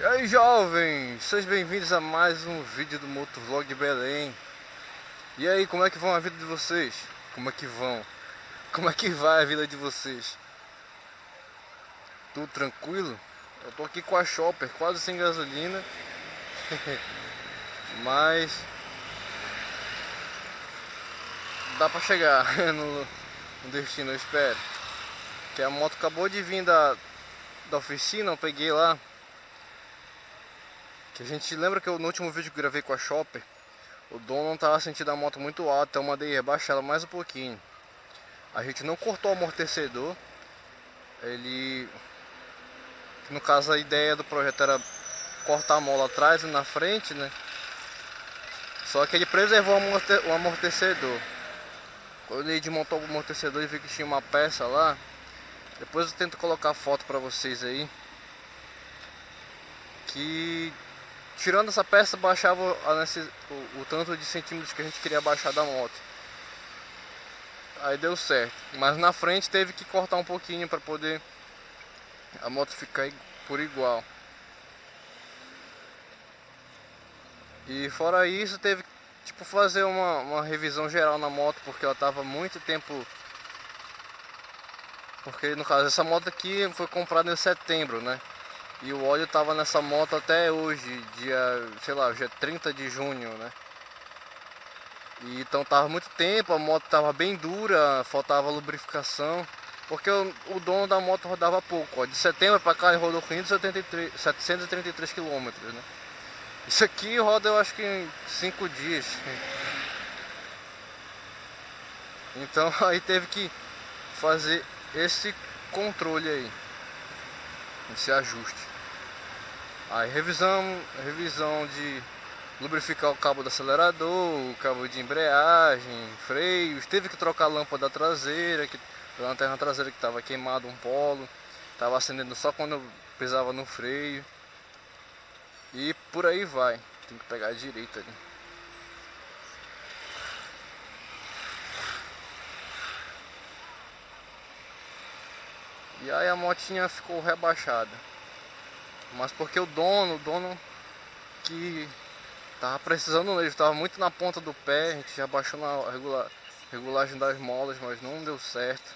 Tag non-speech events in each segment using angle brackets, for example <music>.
E aí jovens, sejam bem-vindos a mais um vídeo do Motovlog Belém E aí, como é que vão a vida de vocês? Como é que vão? Como é que vai a vida de vocês? Tudo tranquilo? Eu tô aqui com a Shopper, quase sem gasolina <laughs> Mas Dá pra chegar <laughs> no, no destino, eu espero Que a moto acabou de vir da, da oficina, eu peguei lá que a gente lembra que eu, no último vídeo que gravei com a Shopper, o dono não estava sentindo a moto muito alta, então eu mandei rebaixar ela mais um pouquinho. A gente não cortou o amortecedor, ele... No caso a ideia do projeto era cortar a mola atrás e na frente, né? Só que ele preservou o amortecedor. Quando ele desmontou o amortecedor e viu que tinha uma peça lá, depois eu tento colocar a foto para vocês aí. Que Tirando essa peça, baixava nesse, o, o, tanto de centímetros que a gente queria baixar da moto. Aí deu certo. Mas na frente teve que cortar um pouquinho para poder a moto ficar por igual. E fora isso, teve que tipo, fazer uma, uma revisão geral na moto, porque ela tava muito tempo... Porque no caso, essa moto aqui foi comprada em setembro, né? E o óleo tava nessa moto até hoje, dia, sei lá, dia 30 de junho, né? E, então tava muito tempo, a moto tava bem dura, faltava lubrificação. Porque o, o dono da moto rodava pouco, ó. De setembro para cá ele rodou 573, 733 km, né? Isso aqui roda eu acho que em 5 dias. Então <laughs> aí teve que fazer esse controle aí. Esse ajuste. Aí revisão, revisão de lubrificar o cabo do acelerador, o cabo de embreagem, freios, teve que trocar a lâmpada traseira, que, a lanterna traseira que estava queimado um polo, estava acendendo só quando eu pisava no freio. E por aí vai, tem que pegar a direita ali. E aí a motinha ficou rebaixada. Mas porque o dono, o dono que tava precisando nele, estava muito na ponta do pé, a gente já baixou na regula, regulagem das molas, mas não deu certo.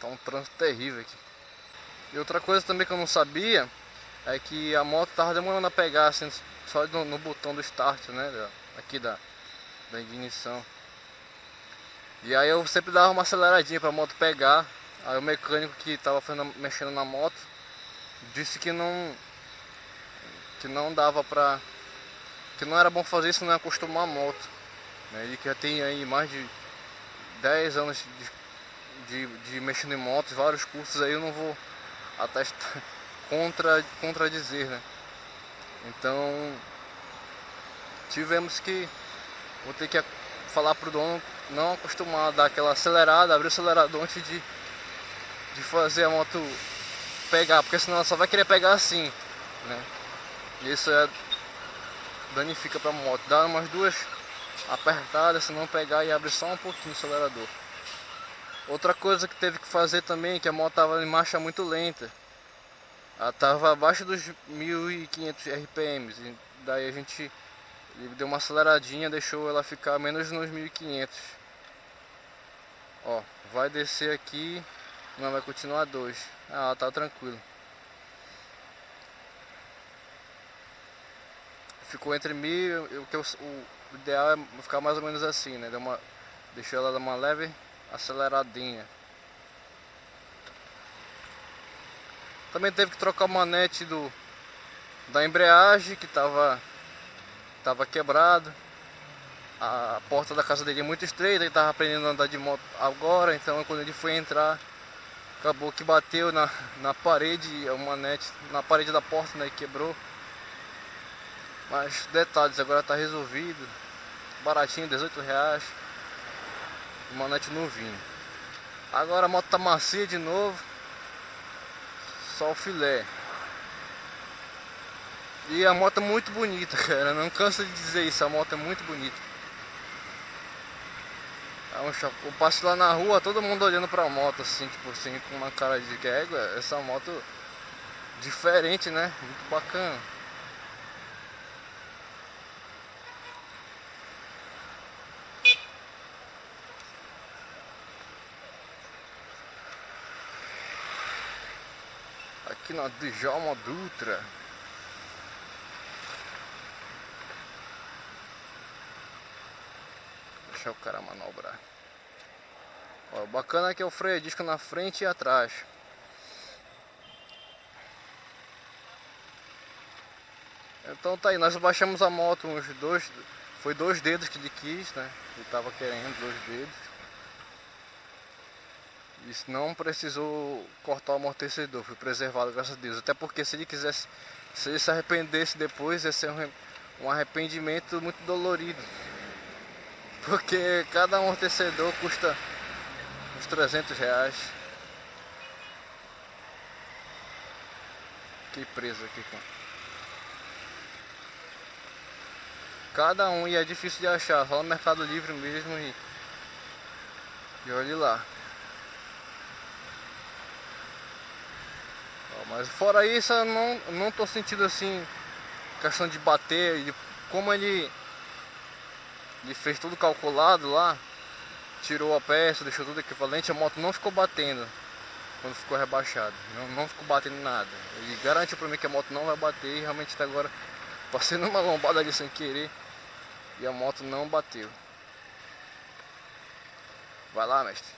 Tá um trânsito terrível aqui. E outra coisa também que eu não sabia é que a moto tava demorando a pegar assim, só no, no botão do start, né? Aqui da, da ignição. E aí eu sempre dava uma aceleradinha para a moto pegar. Aí o mecânico que tava fazendo, mexendo na moto disse que não que não dava pra que não era bom fazer isso não é acostumar a moto né? ele que já tem aí mais de 10 anos de, de, de mexendo em motos vários cursos aí eu não vou atestar <laughs> contra contradizer né então tivemos que vou ter que falar pro dono não acostumar a dar aquela acelerada abrir o acelerador antes de de fazer a moto pegar, porque senão ela só vai querer pegar assim, né? Isso é danifica para a moto. Dá umas duas apertadas, se não pegar e abre só um pouquinho o acelerador. Outra coisa que teve que fazer também, que a moto estava em marcha muito lenta. Ela estava abaixo dos 1500 RPMs, e daí a gente deu uma aceleradinha, deixou ela ficar menos nos 1500. Ó, vai descer aqui não, vai continuar dois. Ah, tá tranquilo. Ficou entre mil, o, que o, o ideal é ficar mais ou menos assim, né? Deu uma, deixou ela dar uma leve aceleradinha. Também teve que trocar o manete do, da embreagem que tava, tava quebrado. A porta da casa dele é muito estreita, ele tava aprendendo a andar de moto agora, então quando ele foi entrar acabou que bateu na, na parede, o manete na parede da porta, né, e quebrou. Mas detalhes, agora tá resolvido. Baratinho, 18 reais. O manete novinho. Agora a moto tá macia de novo. Só o filé. E a moto é muito bonita, <laughs> cara. Não canso de dizer isso, a moto é muito bonita. É eu passo lá na rua, todo mundo olhando pra moto, assim, tipo assim, com uma cara de que essa moto diferente, né? Muito bacana. Aqui na Djalma Dutra. Deixa o cara manobrar. Ó, o bacana é que é o freio disco na frente e atrás. Então tá aí, nós baixamos a moto uns dois, foi dois dedos que ele quis, né? Ele tava querendo dois dedos. Isso não precisou cortar o amortecedor, foi preservado, graças a Deus. Até porque se ele quisesse, se ele se arrependesse depois, ia ser um, um arrependimento muito dolorido. Porque cada amortecedor custa uns 300 reais. Fiquei preso aqui com. Cada um e é difícil de achar, só no Mercado Livre mesmo e, e olhe lá. Mas fora isso eu não, não tô sentindo assim questão de bater, de, como ele, ele fez tudo calculado lá, tirou a peça, deixou tudo equivalente, a moto não ficou batendo quando ficou rebaixado, não, não ficou batendo nada. Ele garante para mim que a moto não vai bater e realmente até agora <laughs> passei numa lombada ali sem querer e a moto não bateu. Vai lá, mestre.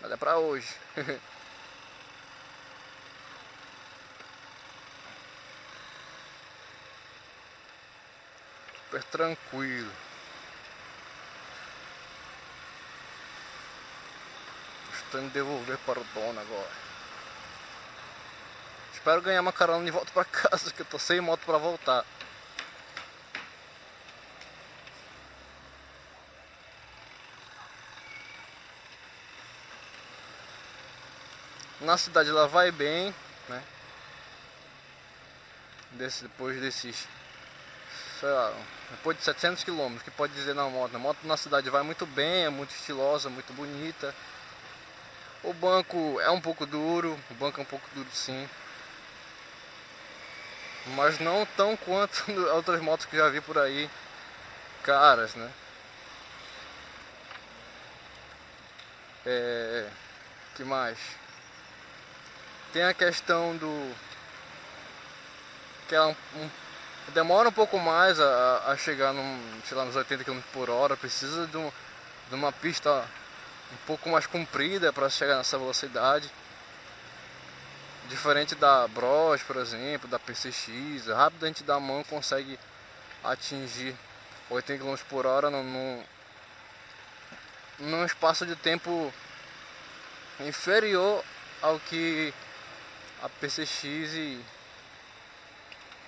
Mas é pra hoje. <laughs> super tranquilo. Indo devolver para o dono agora. Espero ganhar uma carona de volta para casa, que eu tô sem moto para voltar. Na cidade ela vai bem, né? Desse, depois desses sei lá, depois de 700 km, que pode dizer na moto? A moto na cidade vai muito bem, é muito estilosa, muito bonita. O banco é um pouco duro, o banco é um pouco duro sim. Mas não tão quanto <laughs> outras motos que já vi por aí, caras, né? É, que mais? Tem a questão do que um, um demora um pouco mais a, a chegar num, sei lá, nos 80 km por hora, precisa de, um, de uma pista um pouco mais comprida para chegar nessa velocidade. Diferente da Bros, por exemplo, da PCX, rápido a gente da mão consegue atingir 80 km por hora num, num espaço de tempo inferior ao que a PCX e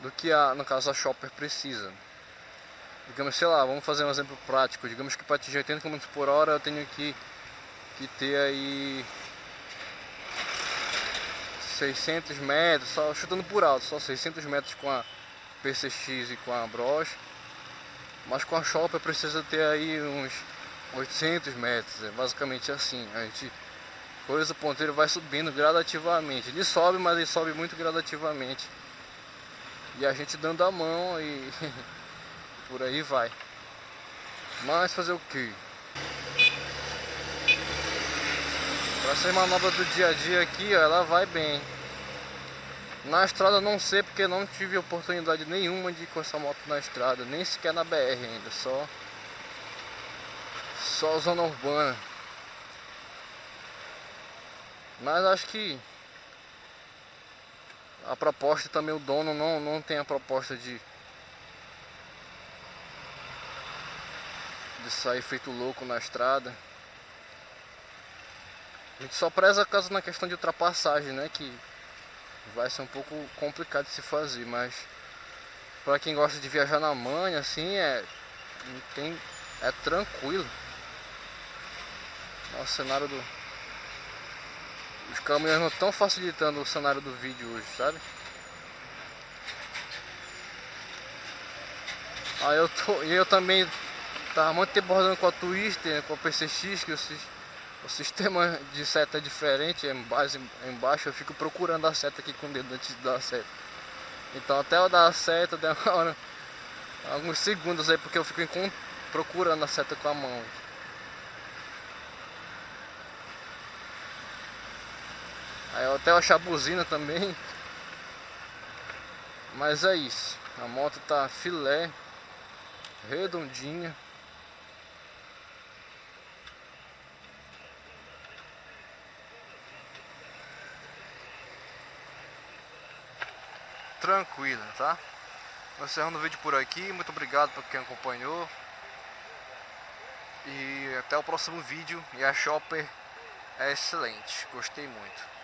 do que a, no caso a shopper precisa. Digamos, sei lá, vamos fazer um exemplo prático. Digamos que para atingir 80 km por hora eu tenho que, que ter aí 600 metros, só chutando por alto, só 600 metros com a PCX e com a Bros. Mas com a shopper precisa ter aí uns 800 metros, é basicamente assim. A gente coisa o ponteiro vai subindo gradativamente. Ele sobe, mas ele sobe muito gradativamente. E a gente dando a mão e <laughs> por aí vai. Mas fazer o que? Pra ser manobra do dia a dia aqui, ó, ela vai bem. Na estrada não sei porque não tive oportunidade nenhuma de ir com essa moto na estrada, nem sequer na BR ainda, só só zona urbana. Mas acho que a proposta também o dono não, não tem a proposta de de sair feito louco na estrada a gente só preza caso na questão de ultrapassagem né que vai ser um pouco complicado de se fazer mas para quem gosta de viajar na manha assim é tem é tranquilo o cenário do os caminhões não estão facilitando o cenário do vídeo hoje, sabe? Aí eu tô, e eu também tava muito tempo rodando com a Twister, com a PCX, que vocês o sistema de seta é diferente, é base embaixo, eu fico procurando a seta aqui com o dedo antes de dar a seta. Então até eu dar a seta <laughs> demora alguns segundos aí porque eu fico procurando a seta com a mão. Aí eu até achar a buzina também. Mas é isso. A moto tá filé, redondinha. Tranquila, tá? Vou encerrando o vídeo por aqui. Muito obrigado por quem acompanhou. E até o próximo vídeo. E a Shopper é excelente. Gostei muito.